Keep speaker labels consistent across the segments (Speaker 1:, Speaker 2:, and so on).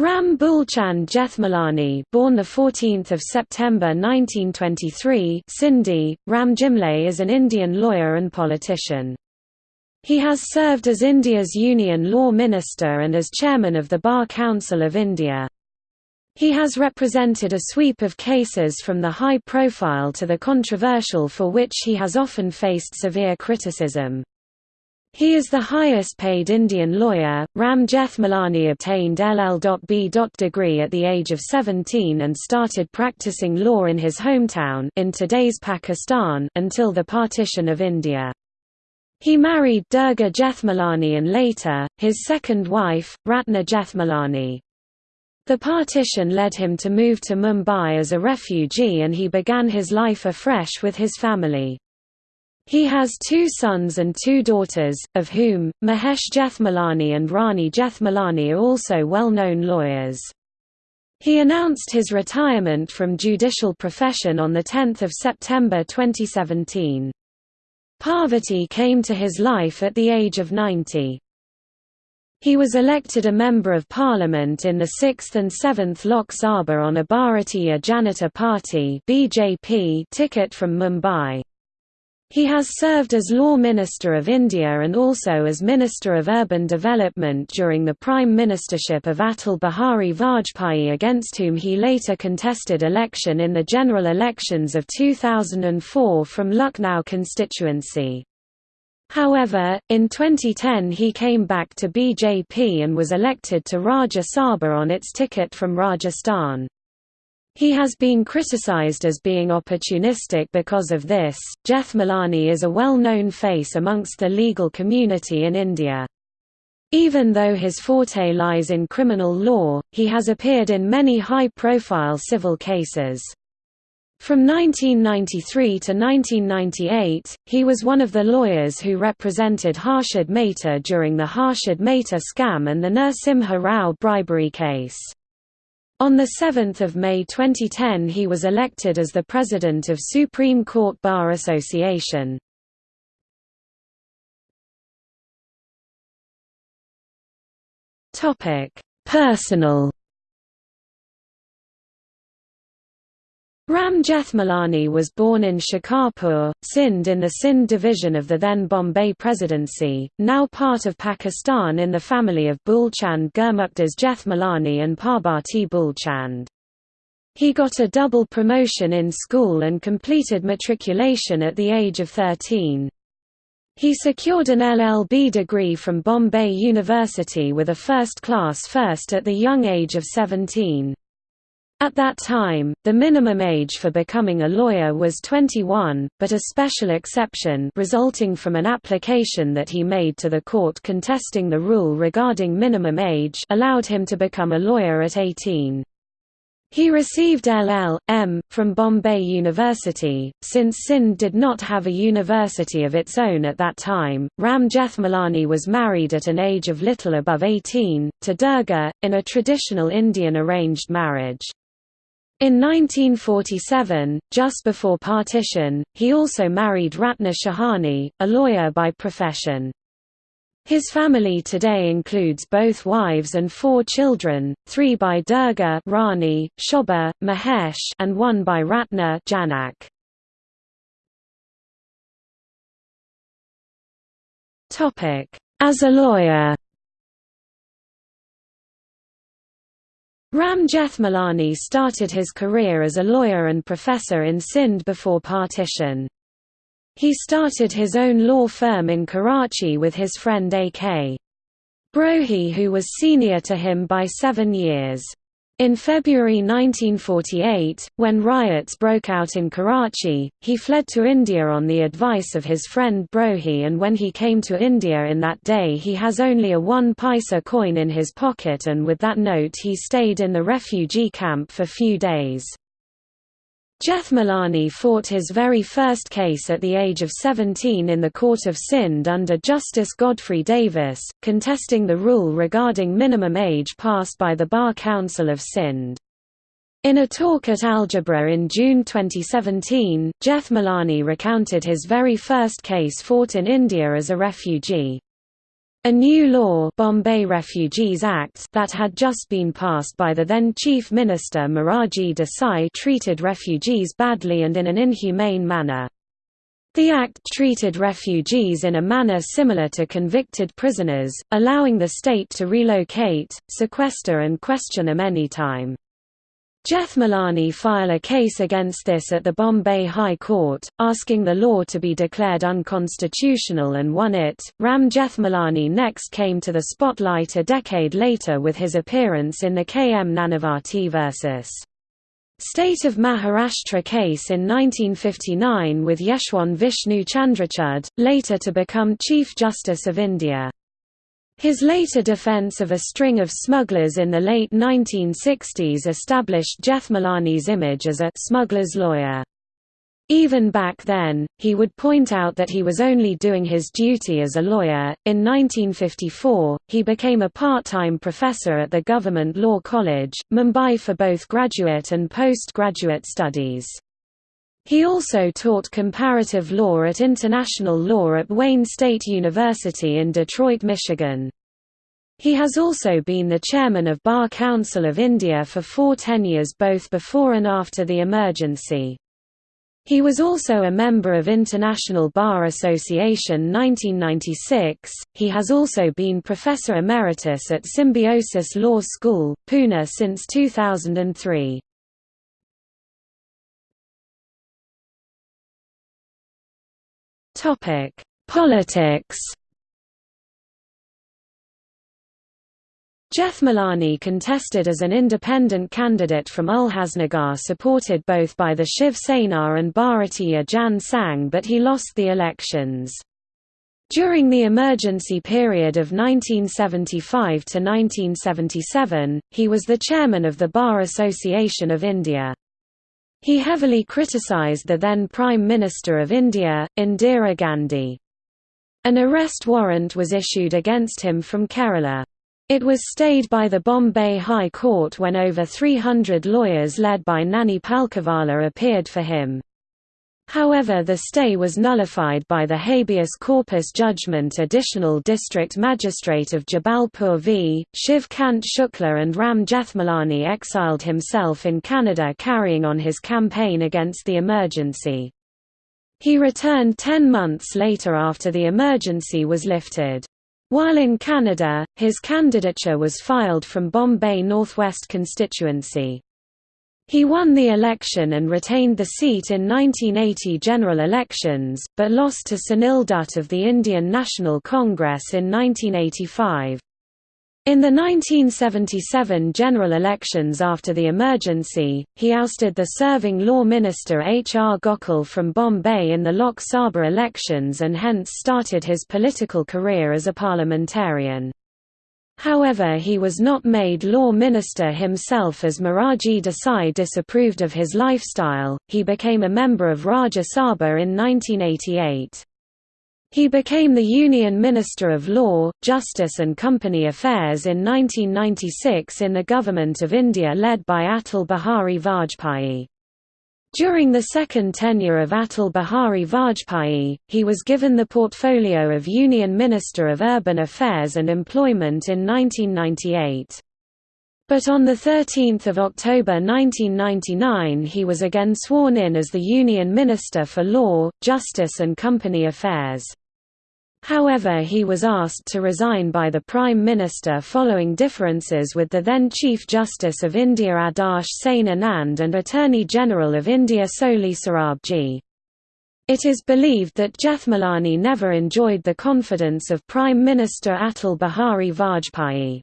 Speaker 1: Ram Bulchand Jethmalani, born the 14th of September 1923, Sindhi, Ram Jimle is an Indian lawyer and politician. He has served as India's Union Law Minister and as chairman of the Bar Council of India. He has represented a sweep of cases from the high profile to the controversial for which he has often faced severe criticism. He is the highest paid Indian lawyer. Ram Jethmalani obtained LL.B. degree at the age of 17 and started practicing law in his hometown in today's Pakistan until the partition of India. He married Durga Jethmalani and later, his second wife, Ratna Jethmalani. The partition led him to move to Mumbai as a refugee and he began his life afresh with his family. He has two sons and two daughters, of whom, Mahesh Jethmalani and Rani Jethmalani are also well-known lawyers. He announced his retirement from judicial profession on 10 September 2017. Parvati came to his life at the age of 90. He was elected a Member of Parliament in the 6th and 7th Lok Sabha on a Bharatiya Janata Party ticket from Mumbai. He has served as Law Minister of India and also as Minister of Urban Development during the Prime Ministership of Atal Bihari Vajpayee against whom he later contested election in the general elections of 2004 from Lucknow constituency. However, in 2010 he came back to BJP and was elected to Rajya Sabha on its ticket from Rajasthan. He has been criticized as being opportunistic because of this. Jethmalani is a well known face amongst the legal community in India. Even though his forte lies in criminal law, he has appeared in many high profile civil cases. From 1993 to 1998, he was one of the lawyers who represented Harshad Mehta during the Harshad Mehta scam and the Narasimha Rao bribery case. On 7 May 2010 he was elected as the President of Supreme Court Bar Association. Personal Ram Jethmalani was born in Shikarpur, Sindh in the Sindh division of the then Bombay Presidency, now part of Pakistan in the family of Bulchand Gurmukhdas Jethmalani and Parbati Bulchand. He got a double promotion in school and completed matriculation at the age of 13. He secured an LLB degree from Bombay University with a first-class first at the young age of 17. At that time, the minimum age for becoming a lawyer was 21, but a special exception resulting from an application that he made to the court contesting the rule regarding minimum age allowed him to become a lawyer at 18. He received LL.M. from Bombay University. Since Sindh did not have a university of its own at that time, Ram Jethmalani was married at an age of little above 18, to Durga, in a traditional Indian arranged marriage. In 1947, just before partition, he also married Ratna Shahani, a lawyer by profession. His family today includes both wives and four children, three by Durga Rani, Shobha, Mahesh and one by Ratna Janak. As a lawyer Ram Jethmalani started his career as a lawyer and professor in Sindh before partition. He started his own law firm in Karachi with his friend A.K. Brohi who was senior to him by seven years. In February 1948, when riots broke out in Karachi, he fled to India on the advice of his friend Brohi and when he came to India in that day he has only a one paisa coin in his pocket and with that note he stayed in the refugee camp for few days. Jethmalani fought his very first case at the age of 17 in the Court of Sindh under Justice Godfrey Davis, contesting the rule regarding minimum age passed by the Bar Council of Sindh. In a talk at Algebra in June 2017, Jethmalani recounted his very first case fought in India as a refugee. A new law Bombay Refugees Act that had just been passed by the then Chief Minister Morarji Desai treated refugees badly and in an inhumane manner. The act treated refugees in a manner similar to convicted prisoners, allowing the state to relocate, sequester and question them anytime. Jethmalani file a case against this at the Bombay High Court, asking the law to be declared unconstitutional and won it. Ram Jeff Jethmalani next came to the spotlight a decade later with his appearance in the K. M. Nanavati vs. State of Maharashtra case in 1959 with Yeshwant Vishnu Chandrachud, later to become Chief Justice of India. His later defense of a string of smugglers in the late 1960s established Jethmalani's image as a smuggler's lawyer. Even back then, he would point out that he was only doing his duty as a lawyer. In 1954, he became a part time professor at the Government Law College, Mumbai for both graduate and postgraduate studies. He also taught comparative law at international law at Wayne State University in Detroit, Michigan. He has also been the chairman of Bar Council of India for four tenures both before and after the emergency. He was also a member of International Bar Association 1996. He has also been professor emeritus at Symbiosis Law School, Pune since 2003. Topic: Politics. Jethmalani contested as an independent candidate from Ulhasnagar supported both by the Shiv Sena and Bharatiya Jan Sangh but he lost the elections. During the emergency period of 1975 to 1977, he was the chairman of the Bar Association of India. He heavily criticised the then Prime Minister of India, Indira Gandhi. An arrest warrant was issued against him from Kerala. It was stayed by the Bombay High Court when over 300 lawyers led by Nani Palkhiwala appeared for him. However the stay was nullified by the habeas corpus judgment Additional District Magistrate of Jabalpur v. Shiv Kant Shukla and Ram Jethmalani exiled himself in Canada carrying on his campaign against the emergency. He returned ten months later after the emergency was lifted. While in Canada, his candidature was filed from Bombay Northwest constituency. He won the election and retained the seat in 1980 general elections, but lost to Sunil Dutt of the Indian National Congress in 1985. In the 1977 general elections after the emergency, he ousted the serving law minister H. R. Gokhale from Bombay in the Lok Sabha elections and hence started his political career as a parliamentarian. However he was not made law minister himself as Morarji Desai disapproved of his lifestyle, he became a member of Rajya Sabha in 1988. He became the Union Minister of Law, Justice and Company Affairs in 1996 in the Government of India led by Atal Bihari Vajpayee. During the second tenure of Atal Bihari Vajpayee, he was given the portfolio of Union Minister of Urban Affairs and Employment in 1998. But on 13 October 1999 he was again sworn in as the Union Minister for Law, Justice and Company Affairs. However he was asked to resign by the Prime Minister following differences with the then Chief Justice of India Adarsh Sen Anand and Attorney General of India Soli Sorabji. It is believed that Jethmalani never enjoyed the confidence of Prime Minister Atal Bihari Vajpayee.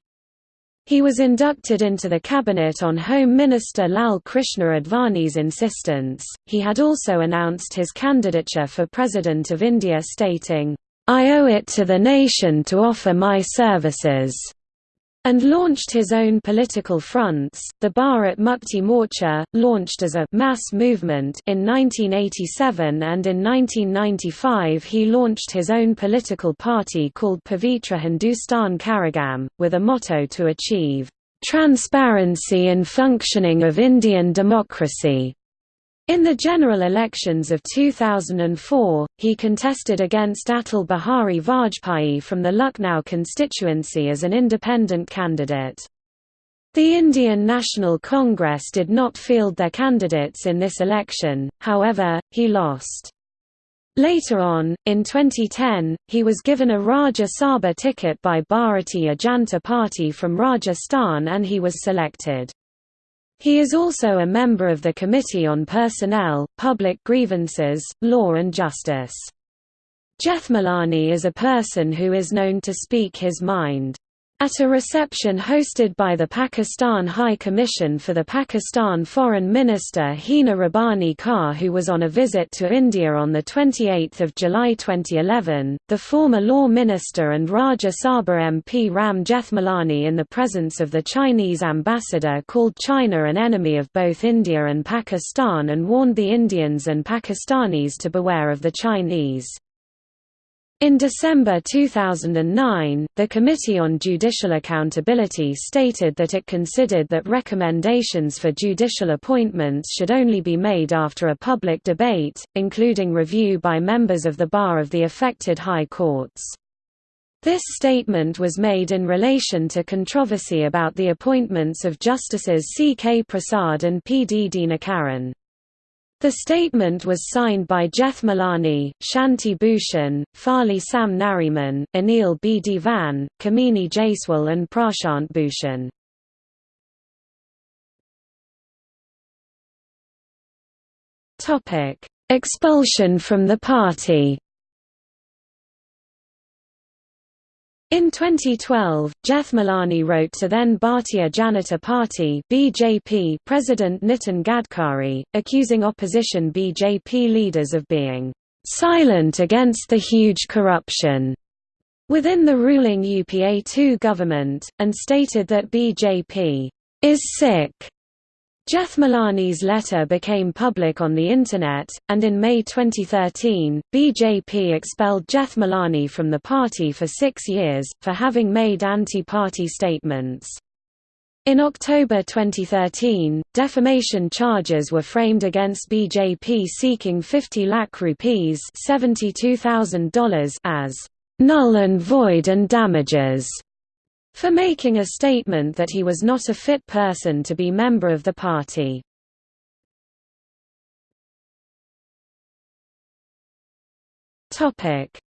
Speaker 1: He was inducted into the cabinet on Home Minister Lal Krishna Advani's insistence. He had also announced his candidature for President of India stating, I owe it to the nation to offer my services and launched his own political fronts. The Bharat Mukti Morcha, launched as a mass movement in 1987 and in 1995 he launched his own political party called Pavitra Hindustan Kazhagam, with a motto to achieve transparency in functioning of Indian democracy. In the general elections of 2004, he contested against Atal Bihari Vajpayee from the Lucknow constituency as an independent candidate. The Indian National Congress did not field their candidates in this election, however, he lost. Later on, in 2010, he was given a Rajya Sabha ticket by Bharatiya Janata Party from Rajasthan and he was selected. He is also a member of the Committee on Personnel, Public Grievances, Law and Justice. Jethmalani is a person who is known to speak his mind. At a reception hosted by the Pakistan High Commission for the Pakistan Foreign Minister Hina Rabbani Khar who was on a visit to India on 28 July 2011, the former Law Minister and Rajya Sabha MP Ram Jethmalani in the presence of the Chinese ambassador called China an enemy of both India and Pakistan and warned the Indians and Pakistanis to beware of the Chinese. In December 2009, the Committee on Judicial Accountability stated that it considered that recommendations for judicial appointments should only be made after a public debate, including review by members of the bar of the affected high courts. This statement was made in relation to controversy about the appointments of Justices C. K. Prasad and P. D. Dinakaran. The statement was signed by Jethmalani, Shanti Bhushan, Fali Sam Nariman, Anil B. Divan, Kamini Jaiswal and Prashant Bhushan. Expulsion from the party In 2012, Jeff Jethmalani wrote to then Bharatiya Janata Party (BJP) President Nitin Gadkari, accusing opposition BJP leaders of being silent against the huge corruption within the ruling UPA-2 government, and stated that BJP is sick Jethmalani's letter became public on the Internet, and in May 2013, BJP expelled Jethmalani from the party for six years, for having made anti-party statements. In October 2013, defamation charges were framed against BJP seeking 50 lakh rupees $72,000 as null and void and damages for making a statement that he was not a fit person to be member of the party.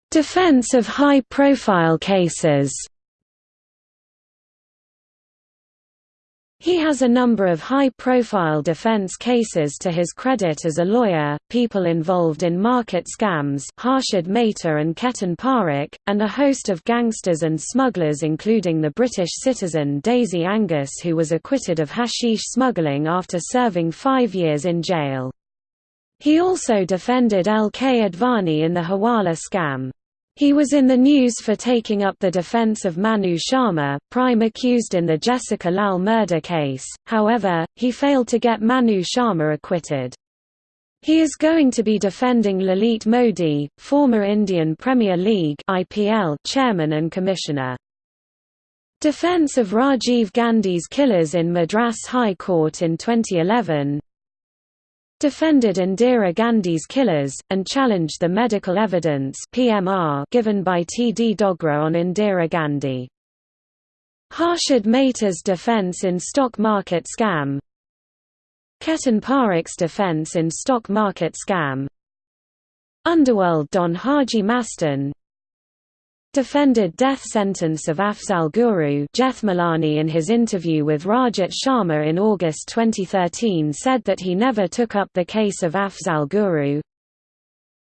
Speaker 1: Defense of high-profile cases He has a number of high-profile defense cases to his credit as a lawyer, people involved in market scams Harshad Mehta and Ketan Parekh, and a host of gangsters and smugglers including the British citizen Daisy Angus who was acquitted of hashish smuggling after serving five years in jail. He also defended L. K. Advani in the Hawala scam. He was in the news for taking up the defense of Manu Sharma, prime accused in the Jessica Lal murder case, however, he failed to get Manu Sharma acquitted. He is going to be defending Lalit Modi, former Indian Premier League IPL chairman and commissioner. Defense of Rajiv Gandhi's killers in Madras High Court in 2011 defended Indira Gandhi's killers, and challenged the medical evidence PMR given by T. D. Dogra on Indira Gandhi. Harshad Mehta's defense in stock market scam Ketan Parekh's defense in stock market scam Underworld Don Haji Mastan defended death sentence of Afzal Guru Jethmalani in his interview with Rajat Sharma in August 2013 said that he never took up the case of Afzal Guru.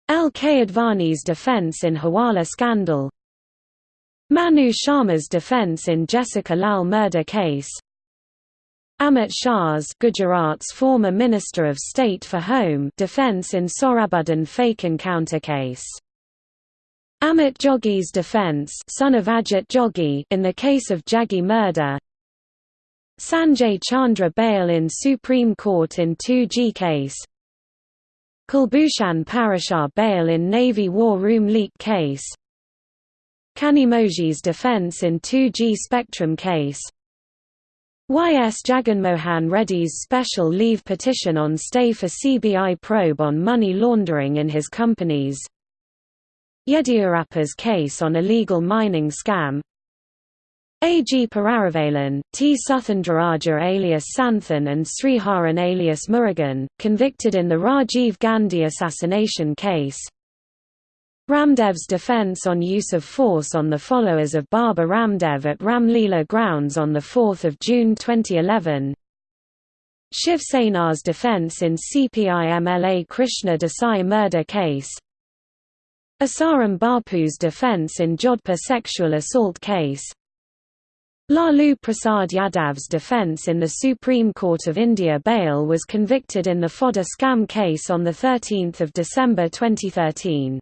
Speaker 1: L. K. Advani's defense in Hawala scandal Manu Sharma's defense in Jessica Lal murder case Amit Shah's Gujarat's former Minister of State for Home defense in Sohrabuddin fake encounter case Amit Jogi's defense son of Ajit Jogi in the case of Jaggi murder. Sanjay Chandra bail in Supreme Court in 2G case. Kulbhushan Parashar bail in Navy War Room leak case. Kanimozhi's defense in 2G Spectrum case. Y.S. Jaganmohan Reddy's special leave petition on stay for CBI probe on money laundering in his companies Yediyurappa's case on illegal mining scam A. G. Perarivalan, T. Suthendraraja alias Santhan and Sriharan alias Murugan, convicted in the Rajiv Gandhi assassination case Ramdev's defense on use of force on the followers of Baba Ramdev at Ramleela grounds on 4 June 2011 Shiv Sena's defense in CPI-MLA Krishna Desai murder case Asaram Bapu's defense in Jodhpur sexual assault case. Lalu Prasad Yadav's defense in the Supreme Court of India bail was convicted in the fodder scam case on 13 December 2013.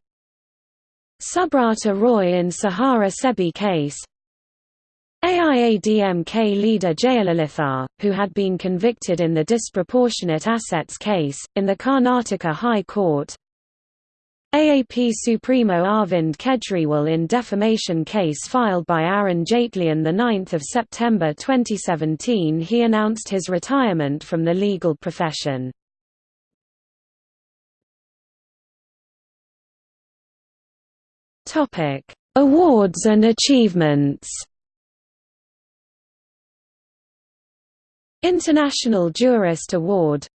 Speaker 1: Subrata Roy in Sahara Sebi case. AIADMK leader Jayalalitha, who had been convicted in the disproportionate assets case, in the Karnataka High Court AAP Supremo Arvind Kejriwal in defamation case filed by Arun Jaitley on 9 September 2017 he announced his retirement from the legal profession. Awards and achievements. International Jurist Award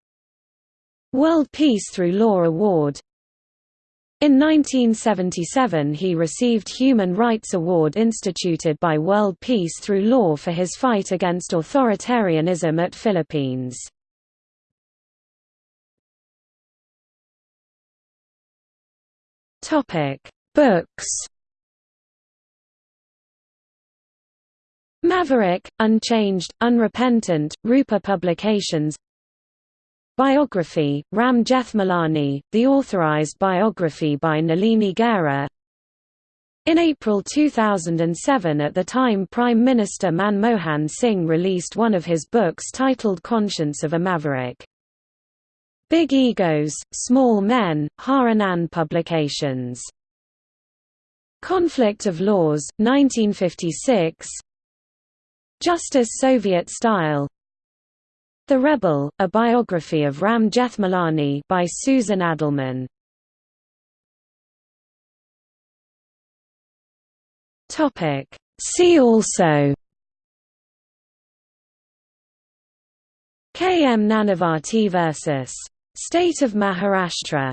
Speaker 1: World Peace Through Law Award in 1977 he received Human Rights Award instituted by World Peace Through Law for his fight against authoritarianism at Philippines. Books Maverick, Unchanged, Unrepentant, Rupa Publications Biography, Ram Jethmalani, the authorized biography by Nalini Gera In April 2007 at the time Prime Minister Manmohan Singh released one of his books titled Conscience of a Maverick. Big Egos, Small Men, Har-Anand Publications. Conflict of Laws, 1956 Justice Soviet Style The Rebel, a biography of Ram Jethmalani by Susan Adelman See also K. M. Nanavati vs. State of Maharashtra